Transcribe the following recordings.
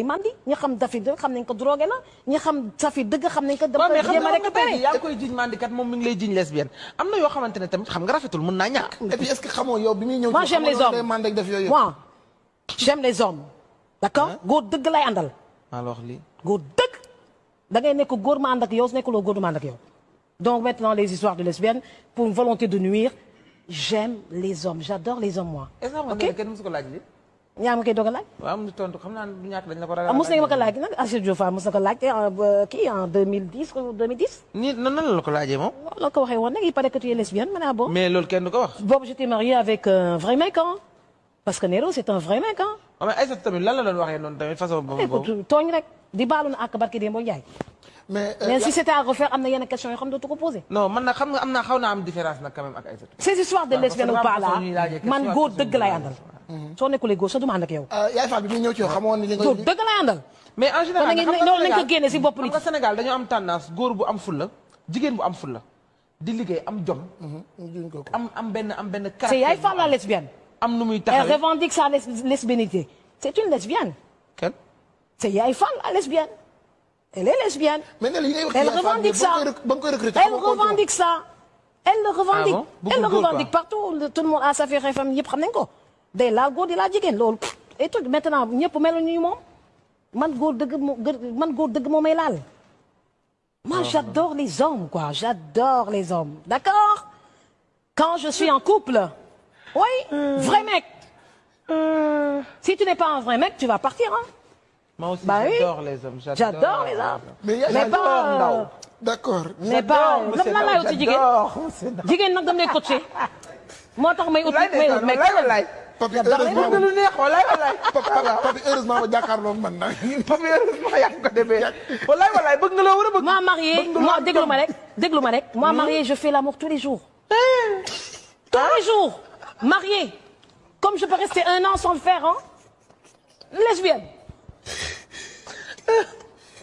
mandi ñi xam dafi dëgg xam nañ ko drogué la ñi xam dëgg nañ ko jéem nga a récupéré. yaa ngi koy jiñ mandikat moom mi ngi lay jiñ lesbienne. Am na yoo xamante ne tamit xam nga rafetul mun naa ñàkk. et puis est-ce que xamoo yow bi muy ñëw. moi j'aime les hommes. def yooyu moi j'aime les hommes. D'accord? Góor dëgg lay àndal. Alors lii? góor dëgg? Da ngay nekk góor ma ànd ak yow su nekkuloo góor du ma ànd ak yow. Donc maintenant les histoires de lesbiennes pour une volonté de nuire j'aime les hommes. J'adore les hommes moi ñaa ma koy doog a laaj. Waaw am na tontu xam naa du ñàkk dañ la ko ragal. ah mos nañu ma ko laaj nag. Achille Diouf mos na ko laaj en kii en 2010 ou 2010 nii nan nan la ko laajee moom? loolu la ko waxee woon nag il paraît que tu es lesbienne ma ne ah bon? Mais loolu kenn du ko wax. boobu j'étais mariée avec un vrai mec hein. Parce que Nero c'est un vrai mec hein. Waaw mais Aïssatou tamit lan la doon waxee noonu tamit façon boobu boobu? écoute tooñ rek di baalu na ak barki Demba Ndiaye. Mais euh, mais si c'était à refaire am na yenn questions yoo xam ne dootu ko posé non man nag xam nga am naa xaw naa am différence nag quand même ak Aïssatou. ces histoires de waaw, lesbiennes ou pas là. man góor dëgg lay àndal soo nekkulee góor sa du ma ànd ak yow. Yaay Fall bi muy ñëw ci yow xamoon ni li nga. góor dëgg lay àndal. Mais en général Kon nag nañu- xam nga loolu nañ ko Sénégal- génne si bopp xam nit nga Sénégal dañoo am tendance góor bu am fulla jigéen bu am fulla di liggéey am jom. juñ ko ko. am am benn am benn c'est Yaay Fall la lesbienne. am nu muy elle revendique sa les- lesbiennité c'est une lesbienne. Kenn. c'est Yaay Fall la lesbienne. Elle est lesbienne. Mais ne la yi ngay wax ci elle yaay Fall bi revendique ça. ba nga koy recruter elle revendique ça. Le revendique. Ah elle le revendique partout. Tout le monde à sa faire FM ñëpp xam nañ ko day laal góor di laal jigéen loolu et tout maintenant ñëpp mel ni moom. Man góor dëgg moo man góor dëgg moo may laal. Moi j'adore les hommes quoi. J'adore les hommes. D'accord? Quand je suis en couple oui vrai mec. Si tu n'es pas un vrai mec tu vas partir hein. Moi aussi Bah oui. j'adore les hommes. j'adore les hommes. mais yaay mais Fall pas euh, Ndaw. d'accord. mais pas lan lan ci jigéen. J'adore monsieur Ndaw. jigéen nag dam lay coaché moo tax may ut may ut mec. papi heureusement bëgg na lu neex wallaay wallaay. papi heureusement ba jàkkaarloo man nag. papi heureusement yaa ngi ko demee. wallaay wallaay bëgg nga loo war a bëgg? moi marié bëgg nga moi loo déglu am ma rek déglu ma rek. Moi marié je fais l'amour tous les jours. Tous les jours. Marié comme je peux rester un an sans le faire hein? Lesbienne.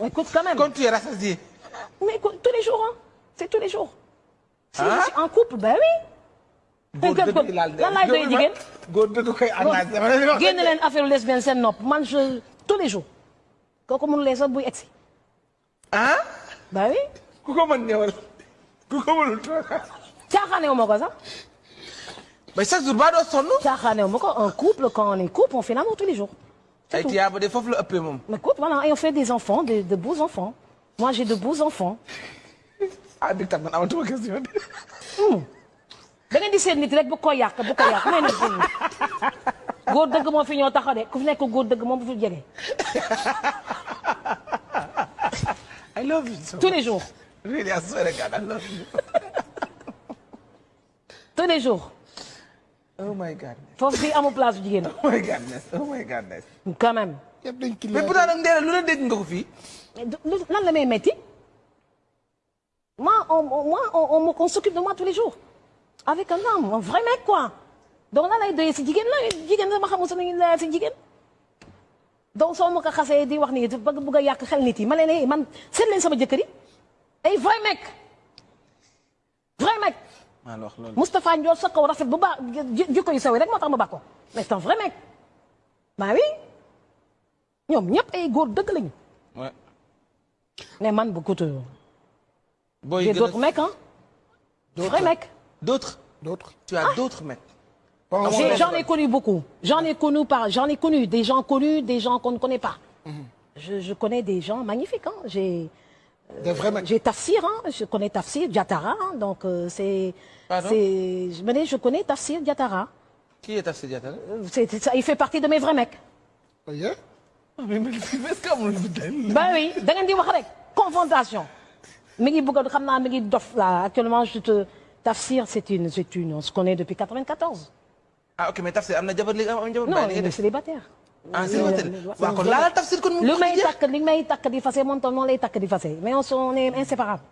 Écoute quand même. Quand tu es rassasié. mais écoute, tous les jours hein. C'est tous les jours. Si Ah? je suis en couple ben oui góor dëgg laal lan laay doy jigéen? Góor dëgg koy engagé. dama leen di wax génn leen affaire lesbienne seen nopp man je tous les jours kooku mënulee sax buy egsi ah? bah oui ku ko mën ñëwal. ku ko mënul toog. caaxaanewu ma ko sax mais chaque jour ba doo sonn. caaxaanewu ma ko un couple quand on est couple on fait l'amour tous les jours c'est ay tout tiyaaba de foofu la ëppee moom. mais écoute voilà et on fait des enfants de de beaux enfants moi j'ai de beaux enfants ah dëgg tam man amatuma question. Da ngeen di seet nit rek bu ko yàq bu ko yàq. Mais nit góor dëgg moo fi ñoo taxaw de. Ku fi nekk góor dëgg moom bu fi jege. I love you so tous les jours. Really, I swear to God, I love you. tous les jours. Oh my God. foofu fii amul place bu jigéen. Oh my godness. Oh my godness. quand même. Yëpp dañ mais pourtant nag Ndéla lu la dégg nga ko fii? Lan la may moi on on- moi on on on s'occupe de moi tous les jours avec un homme un vrai mec quoi. Donc lan lay doyee si jigéen la jigéen la ma xamul sa nañu la si jigéen. Donc soo ma ko xasee di wax nii bëgg bëgg a yàq xel nit yi ma leen man seet leen sama jëkkër yi. Ay vrai mec. Vrai mec. Maa la wax loolu. Moustapha Ndiol sa kaw rafet bu baax ji- jikko yu saw yi rek moo tax ma baax ko. Mais c'est un vrai mec. Bah oui. Ñoom ñëpp ay góor dëgg lañu. Ouais. mais man kutu booy gën a- d'autres mecs, hein. Vrais mecs. D'autres. d'autres. Tu as d'autres encore. J'en ai connu beaucoup. J'en ai connu par, j'en ai connu des gens connus, des gens qu'on ne connaît pas. Je, je connais des gens magnifiques. Hein. J'ai, des vrais mecs. j'ai Tafsir, hein. je connais Tafsir Diatara, hein. donc euh, c'est, je me dis, je connais Tafsir Diatara. Qui est Tafsir Diatta Euh, ça, il fait partie de mes vrais mecs. Yeah. amul lu Ben oui, confrontation. actuellement je te Tafsir c'est une, c'est une, on se connaît depuis 94. ah ok mais Tafsir am na jabar léegi am jabar Non, il est célibataire. ah célibataire waaw kon laala Tafsir kon mu lu ko may jeex. takk li may takk di fase moom tam noonu lay takk di fase mais on on est inséparable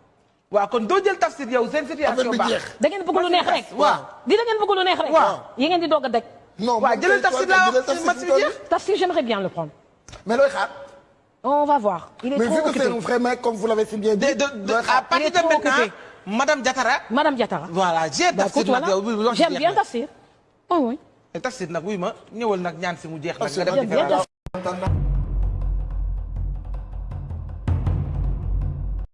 waaw kon doo jël Tafsir yow seen affaire situation bi baax. jeex. da ngeen bëgg lu neex rek waaw. di da ngeen bëgg lu neex rek Waaw. yi ngeen di doog a deg non waaw moom jëlal kay Tafsir toog laa jëlal wax Tafsir match fi bi mu jeex. toll. Tafsir j'aimerais bien le prendre mais looy xaar? on va voir il est mais trop vu que c'est occupé un vrai mec comme vous l'avez si bien dit. de de de looy à xaar? partir Il de est trop maintenant occupé. Madame Diatara. Madame Diatara voilà j'ai Tafsir nag yow bu wax j'aime bien. Tafsir. Oui oui. Tafsir nag wuy ma. Ñëwal nag ñaan si mu jeex nag nga def